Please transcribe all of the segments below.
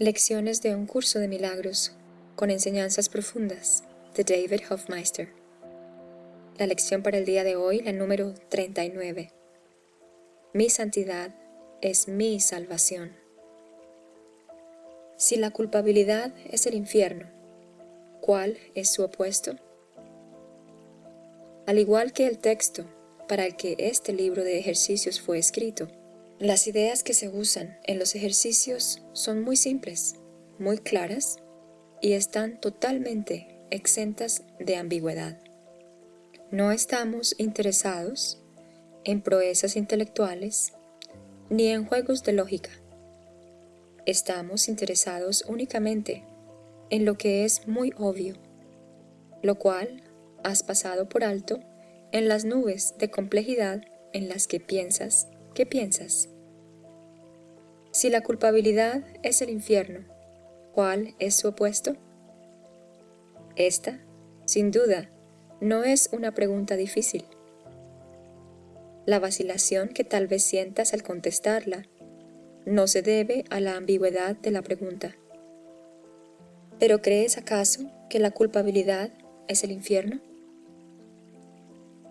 Lecciones de un curso de milagros con enseñanzas profundas de David Hofmeister. La lección para el día de hoy, la número 39. Mi santidad es mi salvación. Si la culpabilidad es el infierno, ¿cuál es su opuesto? Al igual que el texto para el que este libro de ejercicios fue escrito, las ideas que se usan en los ejercicios son muy simples, muy claras y están totalmente exentas de ambigüedad. No estamos interesados en proezas intelectuales ni en juegos de lógica. Estamos interesados únicamente en lo que es muy obvio, lo cual has pasado por alto en las nubes de complejidad en las que piensas ¿Qué piensas? Si la culpabilidad es el infierno, ¿cuál es su opuesto? Esta, sin duda, no es una pregunta difícil. La vacilación que tal vez sientas al contestarla no se debe a la ambigüedad de la pregunta. ¿Pero crees acaso que la culpabilidad es el infierno?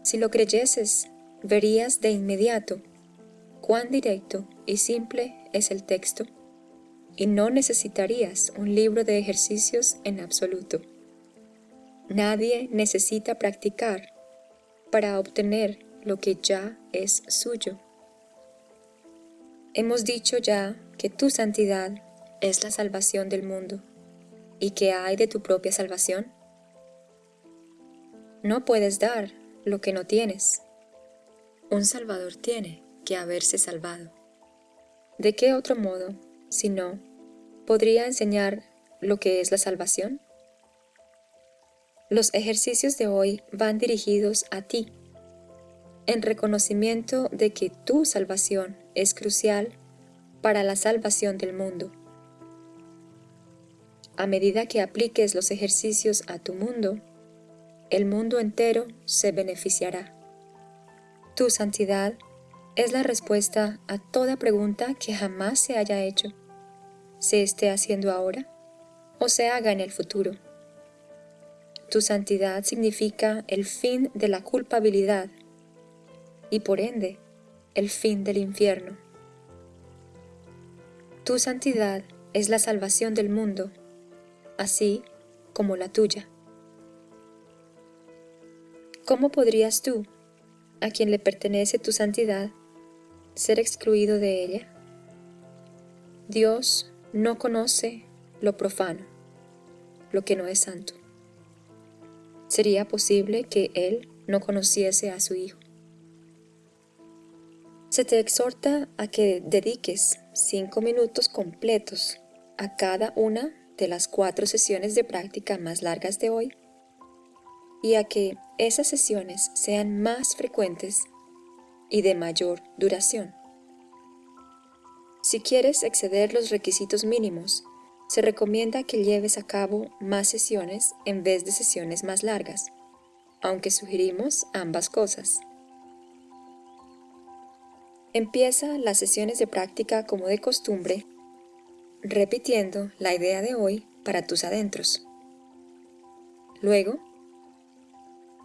Si lo creyeses, verías de inmediato cuán directo y simple es el texto, y no necesitarías un libro de ejercicios en absoluto. Nadie necesita practicar para obtener lo que ya es suyo. Hemos dicho ya que tu santidad es la salvación del mundo. ¿Y qué hay de tu propia salvación? No puedes dar lo que no tienes. Un Salvador tiene que haberse salvado. ¿De qué otro modo, si no, podría enseñar lo que es la salvación? Los ejercicios de hoy van dirigidos a ti, en reconocimiento de que tu salvación es crucial para la salvación del mundo. A medida que apliques los ejercicios a tu mundo, el mundo entero se beneficiará. Tu santidad es la respuesta a toda pregunta que jamás se haya hecho, se esté haciendo ahora o se haga en el futuro. Tu santidad significa el fin de la culpabilidad y por ende el fin del infierno. Tu santidad es la salvación del mundo, así como la tuya. ¿Cómo podrías tú, a quien le pertenece tu santidad, ser excluido de ella? Dios no conoce lo profano, lo que no es santo. ¿Sería posible que Él no conociese a su Hijo? Se te exhorta a que dediques cinco minutos completos a cada una de las cuatro sesiones de práctica más largas de hoy y a que esas sesiones sean más frecuentes y de mayor duración. Si quieres exceder los requisitos mínimos, se recomienda que lleves a cabo más sesiones en vez de sesiones más largas, aunque sugerimos ambas cosas. Empieza las sesiones de práctica como de costumbre, repitiendo la idea de hoy para tus adentros. Luego,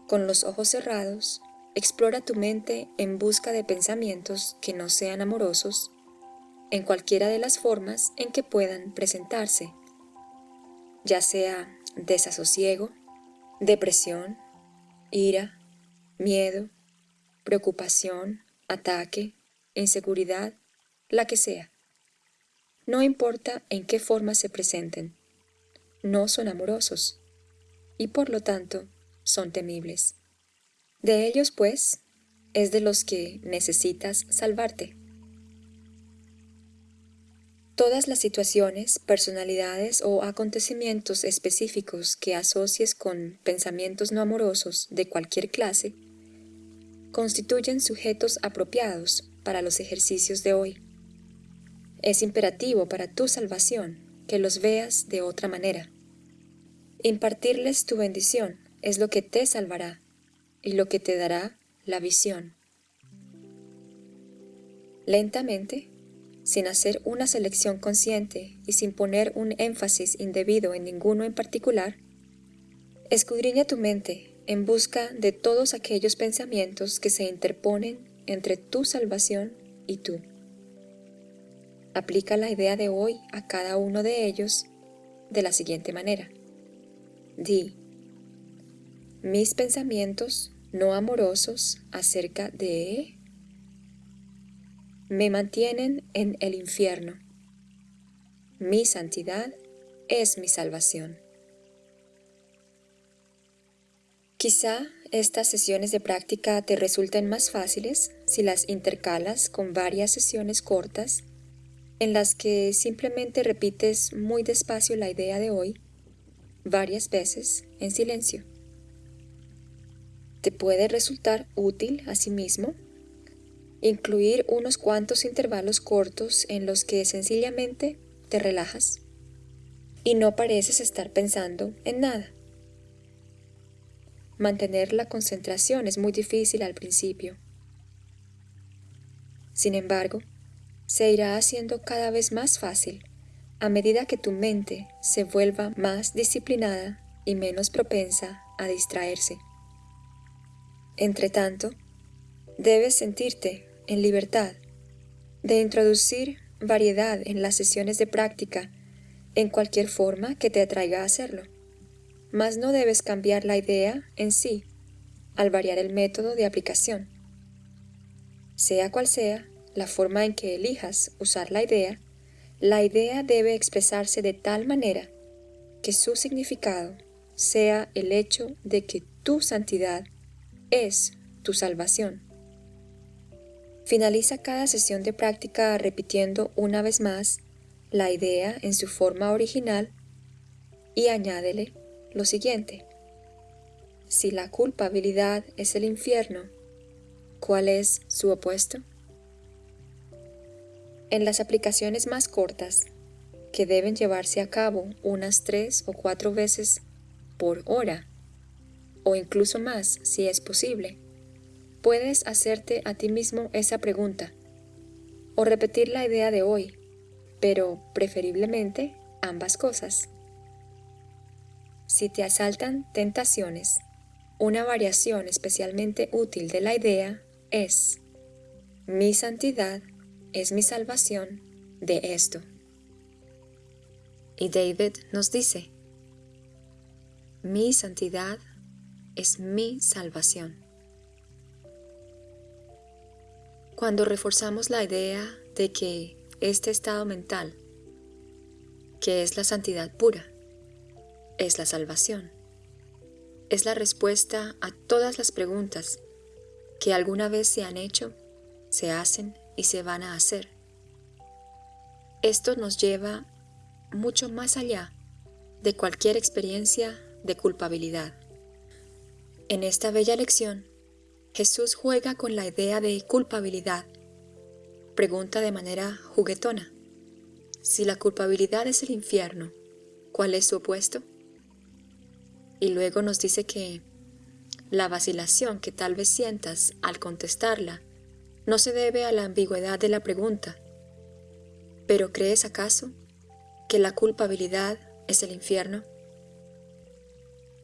con los ojos cerrados, Explora tu mente en busca de pensamientos que no sean amorosos, en cualquiera de las formas en que puedan presentarse, ya sea desasosiego, depresión, ira, miedo, preocupación, ataque, inseguridad, la que sea. No importa en qué forma se presenten, no son amorosos y por lo tanto son temibles. De ellos, pues, es de los que necesitas salvarte. Todas las situaciones, personalidades o acontecimientos específicos que asocies con pensamientos no amorosos de cualquier clase constituyen sujetos apropiados para los ejercicios de hoy. Es imperativo para tu salvación que los veas de otra manera. Impartirles tu bendición es lo que te salvará y lo que te dará la visión. Lentamente, sin hacer una selección consciente y sin poner un énfasis indebido en ninguno en particular, escudriña tu mente en busca de todos aquellos pensamientos que se interponen entre tu salvación y tú. Aplica la idea de hoy a cada uno de ellos de la siguiente manera. Di, mis pensamientos no amorosos acerca de me mantienen en el infierno. Mi santidad es mi salvación. Quizá estas sesiones de práctica te resulten más fáciles si las intercalas con varias sesiones cortas en las que simplemente repites muy despacio la idea de hoy varias veces en silencio. Te puede resultar útil asimismo incluir unos cuantos intervalos cortos en los que sencillamente te relajas y no pareces estar pensando en nada. Mantener la concentración es muy difícil al principio. Sin embargo, se irá haciendo cada vez más fácil a medida que tu mente se vuelva más disciplinada y menos propensa a distraerse. Entretanto, debes sentirte en libertad de introducir variedad en las sesiones de práctica en cualquier forma que te atraiga a hacerlo mas no debes cambiar la idea en sí al variar el método de aplicación. Sea cual sea la forma en que elijas usar la idea, la idea debe expresarse de tal manera que su significado sea el hecho de que tu santidad es tu salvación. Finaliza cada sesión de práctica repitiendo una vez más la idea en su forma original y añádele lo siguiente. Si la culpabilidad es el infierno, ¿cuál es su opuesto? En las aplicaciones más cortas, que deben llevarse a cabo unas tres o cuatro veces por hora, o incluso más si es posible, puedes hacerte a ti mismo esa pregunta, o repetir la idea de hoy, pero preferiblemente ambas cosas. Si te asaltan tentaciones, una variación especialmente útil de la idea es, mi santidad es mi salvación de esto. Y David nos dice, mi santidad es mi salvación. Cuando reforzamos la idea de que este estado mental, que es la santidad pura, es la salvación. Es la respuesta a todas las preguntas que alguna vez se han hecho, se hacen y se van a hacer. Esto nos lleva mucho más allá de cualquier experiencia de culpabilidad. En esta bella lección, Jesús juega con la idea de culpabilidad. Pregunta de manera juguetona, si la culpabilidad es el infierno, ¿cuál es su opuesto? Y luego nos dice que la vacilación que tal vez sientas al contestarla no se debe a la ambigüedad de la pregunta. ¿Pero crees acaso que la culpabilidad es el infierno?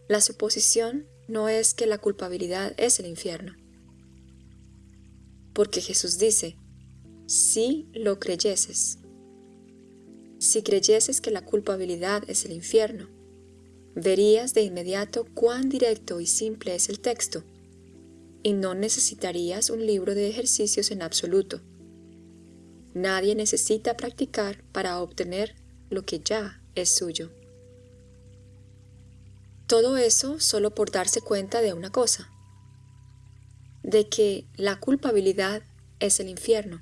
La suposición no es que la culpabilidad es el infierno. Porque Jesús dice, si lo creyeses, si creyeses que la culpabilidad es el infierno, verías de inmediato cuán directo y simple es el texto, y no necesitarías un libro de ejercicios en absoluto. Nadie necesita practicar para obtener lo que ya es suyo. Todo eso solo por darse cuenta de una cosa, de que la culpabilidad es el infierno,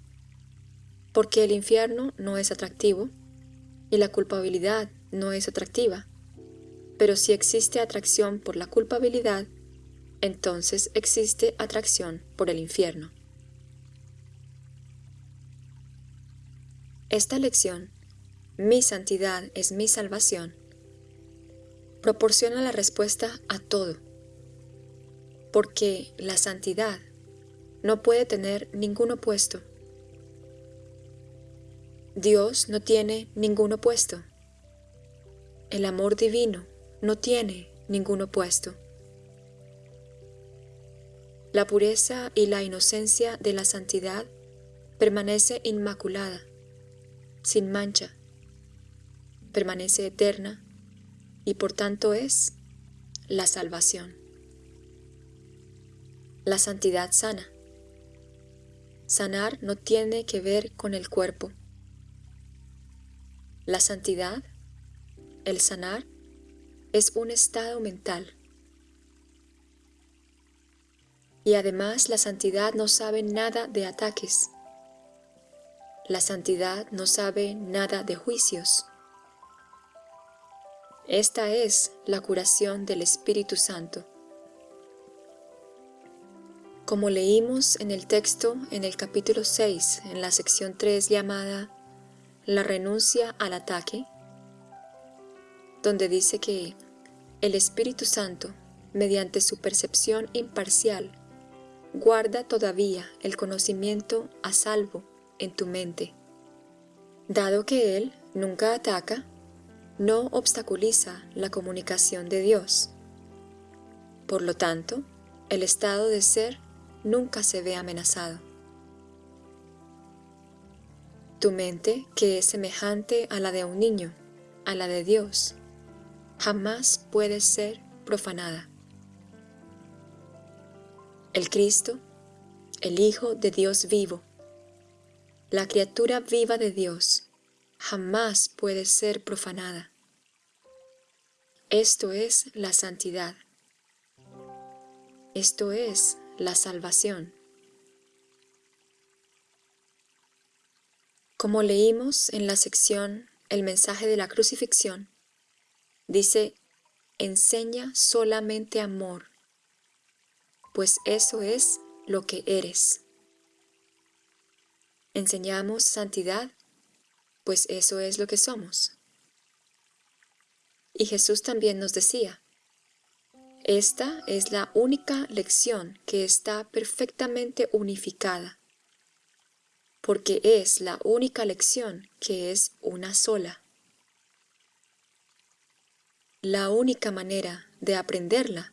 porque el infierno no es atractivo y la culpabilidad no es atractiva pero si existe atracción por la culpabilidad, entonces existe atracción por el infierno. Esta lección, mi santidad es mi salvación, proporciona la respuesta a todo, porque la santidad no puede tener ningún opuesto. Dios no tiene ningún opuesto. El amor divino no tiene ningún opuesto. La pureza y la inocencia de la santidad permanece inmaculada, sin mancha, permanece eterna y por tanto es la salvación. La santidad sana. Sanar no tiene que ver con el cuerpo. La santidad el sanar es un estado mental. Y además la santidad no sabe nada de ataques. La santidad no sabe nada de juicios. Esta es la curación del Espíritu Santo. Como leímos en el texto en el capítulo 6, en la sección 3 llamada La renuncia al ataque, donde dice que el Espíritu Santo, mediante su percepción imparcial, guarda todavía el conocimiento a salvo en tu mente. Dado que Él nunca ataca, no obstaculiza la comunicación de Dios. Por lo tanto, el estado de ser nunca se ve amenazado. Tu mente, que es semejante a la de un niño, a la de Dios, jamás puede ser profanada. El Cristo, el Hijo de Dios vivo, la criatura viva de Dios, jamás puede ser profanada. Esto es la santidad. Esto es la salvación. Como leímos en la sección El mensaje de la crucifixión, Dice, enseña solamente amor, pues eso es lo que eres. Enseñamos santidad, pues eso es lo que somos. Y Jesús también nos decía, esta es la única lección que está perfectamente unificada, porque es la única lección que es una sola. La única manera de aprenderla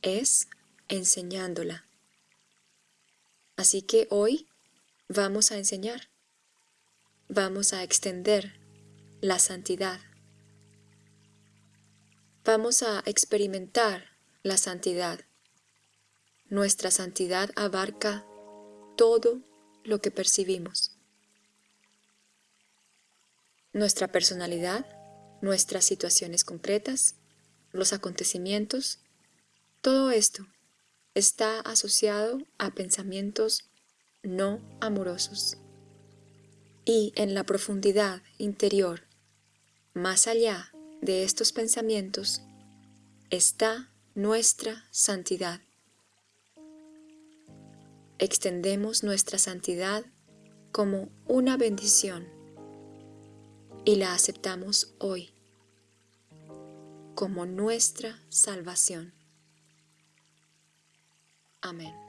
es enseñándola. Así que hoy vamos a enseñar, vamos a extender la santidad. Vamos a experimentar la santidad. Nuestra santidad abarca todo lo que percibimos. Nuestra personalidad nuestras situaciones concretas, los acontecimientos, todo esto está asociado a pensamientos no amorosos. Y en la profundidad interior, más allá de estos pensamientos, está nuestra santidad. Extendemos nuestra santidad como una bendición y la aceptamos hoy como nuestra salvación. Amén.